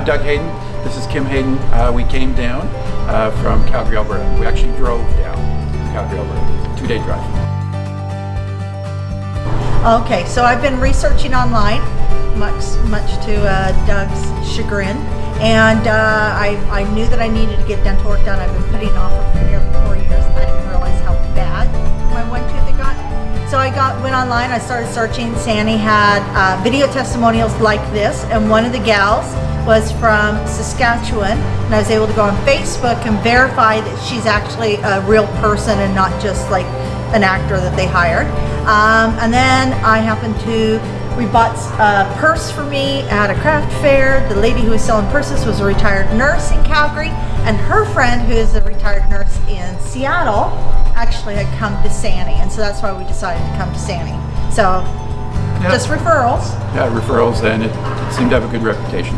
I'm Doug Hayden. This is Kim Hayden. Uh, we came down uh, from Calgary, Alberta. We actually drove down Calgary, Alberta. Two-day drive. Okay, so I've been researching online, much much to uh, Doug's chagrin, and uh, I, I knew that I needed to get dental work done. I've been putting off for four years. I didn't realize how bad my one tooth had got. So I got went online. I started searching. Sandy had uh, video testimonials like this, and one of the gals was from Saskatchewan, and I was able to go on Facebook and verify that she's actually a real person and not just like an actor that they hired. Um, and then I happened to, we bought a purse for me at a craft fair. The lady who was selling purses was a retired nurse in Calgary, and her friend, who is a retired nurse in Seattle, actually had come to Sani, and so that's why we decided to come to Sani. So, Yeah. just referrals. Yeah, referrals, and it, it seemed to have a good reputation.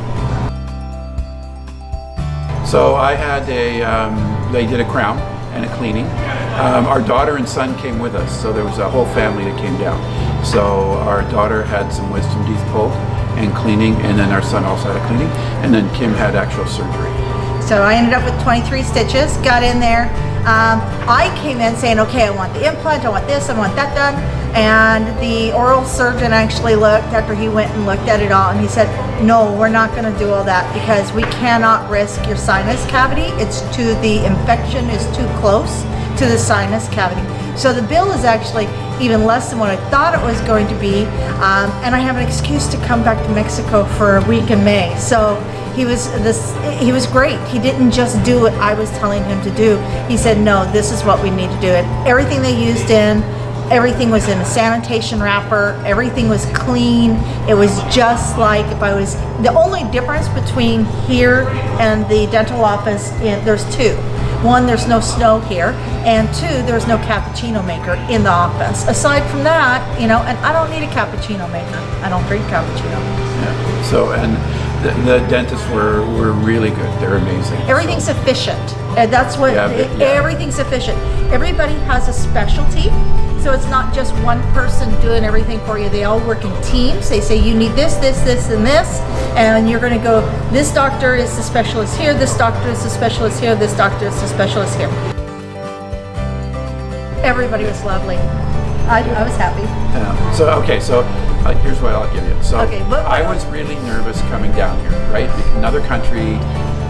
So I had a, um, they did a crown and a cleaning. Um, our daughter and son came with us, so there was a whole family that came down. So our daughter had some wisdom teeth pulled and cleaning, and then our son also had a cleaning, and then Kim had actual surgery. So I ended up with 23 stitches, got in there. Um, I came in saying, okay, I want the implant, I want this, I want that done. And the oral surgeon actually looked after he went and looked at it all and he said, no, we're not gonna do all that because we cannot risk your sinus cavity. It's too, the infection is too close to the sinus cavity. So the bill is actually even less than what I thought it was going to be. Um, and I have an excuse to come back to Mexico for a week in May. So he was this he was great. He didn't just do what i was telling him to do. He said no this is what we need to do. It everything they used in everything was in a sanitation wrapper. Everything was clean. It was just like if i was the only difference between here and the dental office in, there's two. One there's no snow here and two there's no cappuccino maker in the office. Aside from that you know and i don't need a cappuccino maker. I don't drink cappuccino. Yeah. So, and the, the dentists were, were really good. They're amazing. Everything's efficient. And that's what, Yeah, but- yeah. everything's efficient. Everybody has a specialty. So it's not just one person doing everything for you. They all work in teams. They say you need this, this, this, and this. And you're going to go, this doctor is the specialist here, this doctor is the specialist here, this doctor is the specialist here. Everybody was lovely. I, I was happy. Yeah. So okay, so uh, here's what I'll give you. So Okay, I was really nervous coming down here, right? Another country,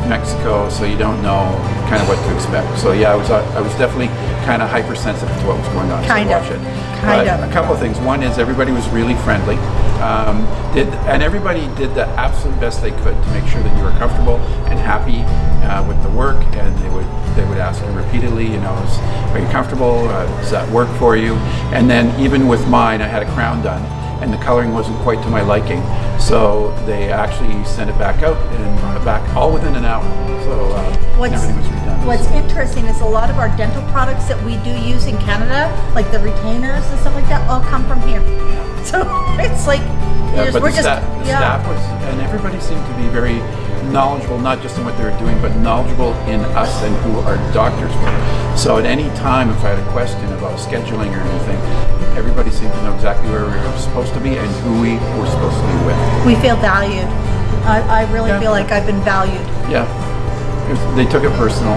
Mexico, so you don't know kind of what to expect. So yeah, I was uh, I was definitely kind of hypersensitive to what was going on. Kind so of. Kind But of. A couple of things. One is everybody was really friendly. Um, did and everybody did the absolute best they could to make sure that you were comfortable and happy uh, with the work. And they would they would ask you repeatedly, you know, is, are you comfortable? Uh, does that work for you? And then even with mine, I had a crown done, and the coloring wasn't quite to my liking. So they actually sent it back out and brought it back all within an hour. So uh, What's- everything was redone. What's interesting is a lot of our dental products that we do use in Canada, like the retainers and stuff like that, all come from here. So it's like, Yeah, but we're the, just, staff, the yeah. staff was, and everybody seemed to be very knowledgeable, not just in what they were doing, but knowledgeable in us and who our doctors were. So at any time, if I had a question about scheduling or anything, everybody seemed to know exactly where we were supposed to be and who we were supposed to be with. we feel valued. I, I really Yeah. feel like I've been valued. Yeah, was- they took it personal.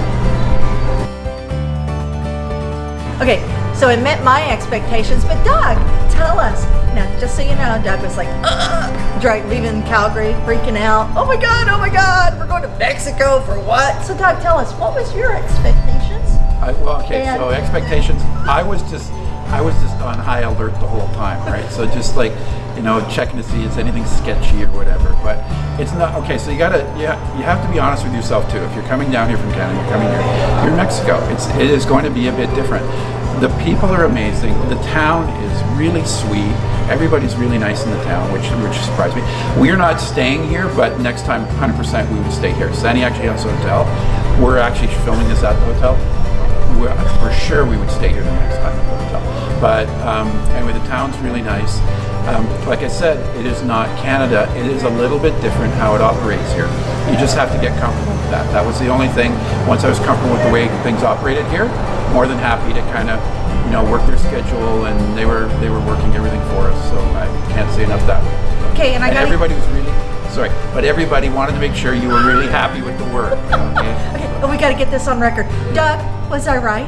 Okay, so it met my expectations, but Doug, tell us. Now, just so you know, Doug was like, Ugh, dri- leaving Calgary, freaking out. Oh my God, oh my God, we're going to Mexico for what? So Doug, tell us, what was your expectations? I, well, okay, so expectations. I was just, I was just on high alert the whole time, right? So just like, you know, checking to see is anything sketchy or whatever. But it's not okay. So you gotta, yeah, you have to be honest with yourself too. If you're coming down here from Canada, you're coming here, you're in Mexico. It's, it is going to be a bit different. The people are amazing. The town is really sweet. Everybody's really nice in the town, which which surprised me. We're not staying here, but next time, 100% we would stay here. Sani actually has a hotel. We're actually filming this at the hotel we- for sure we would stay here the next time at the hotel. But um, anyway, the town's really nice. Um, like I said, it is not Canada. It is a little bit different how it operates here. You just have to get comfortable with that. That was the only thing. Once I was comfortable with the way things operated here, more than happy to kind of, you know, work their schedule, and they were they were working everything for us. So I can't say enough that way. Okay, and I got everybody was really sorry. But everybody wanted to make sure you were really happy with the work. Okay. Okay, but we got to get this on record. Doug, was I right?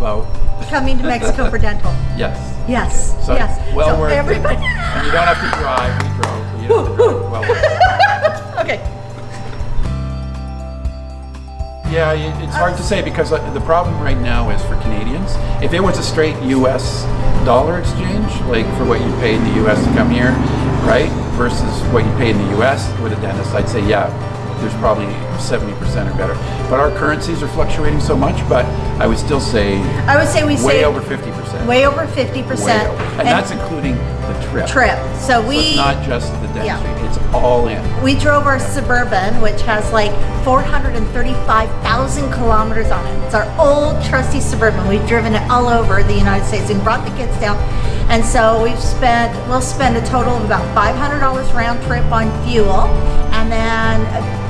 About Coming to Mexico for dental. yes. Yes. So yes. well so worth everybody. it. And you don't have to drive. We drove. You don't drive. Well worth it. okay. Yeah, it's hard to say because uh, the problem right now is for Canadians. If it was a straight U.S. dollar exchange, like for what you pay in the U.S. to come here, right, versus what you pay in the U.S. with a dentist, I'd say yeah, there's probably 70% or better. But our currencies are fluctuating so much, but I would still say I would say we way over 50%. way over 50%. Way over. And, that's including the trip. trip. So So we it's not just the dentistry, Yeah. it's all in. we drove our Suburban, which has like 435,000 kilometers on it. It's our old trusty Suburban. We've driven it all over the United States and brought the kids down. And so we've spent, we'll spend a total of about $500 round trip on fuel and then,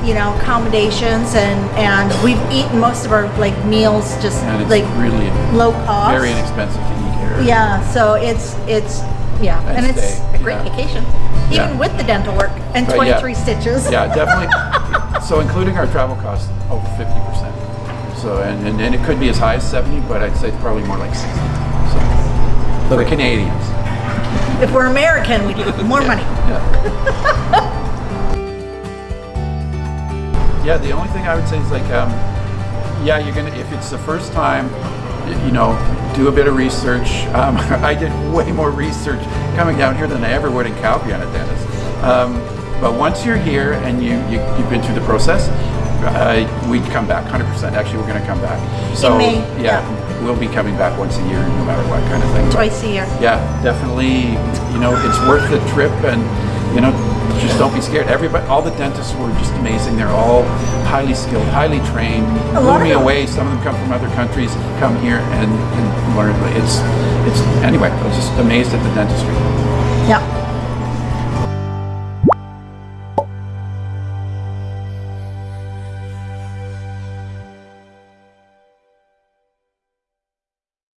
you know, accommodations and, and we've eaten most of our like meals just like really low cost. very inexpensive to eat here. Yeah, so it's, it's, yeah, And and it's stay, a great yeah. vacation, Yeah. even with the dental work and But yeah. 23 stitches. Yeah, definitely. so including our travel costs, over fifty percent. So and, and and it could be as high as seventy, but I'd say it's probably more like sixty. So for Canadians. If we're American, we need more money. Yeah. yeah. The only thing I would say is like, um, yeah, you're gonna if it's the first time, y- you know, do a bit of research. Um, I did way more research coming down here than I ever would in Calgary on a dentist. Um, but once you're here and you, you you've been through the process, uh, we'd come back 100%. Actually, we're going to come back. So May, yeah, yeah. we'll be coming back once a year, no matter what kind of thing. But- Twice a year. yeah, definitely. You know, it's worth the trip, and you know, just don't be scared. Everybody, all the dentists were just amazing. They're all highly skilled, highly trained. A Blew me away. Some of them come from other countries, come here and, and learn. It's, it's anyway. I was just amazed at the dentistry. Yeah.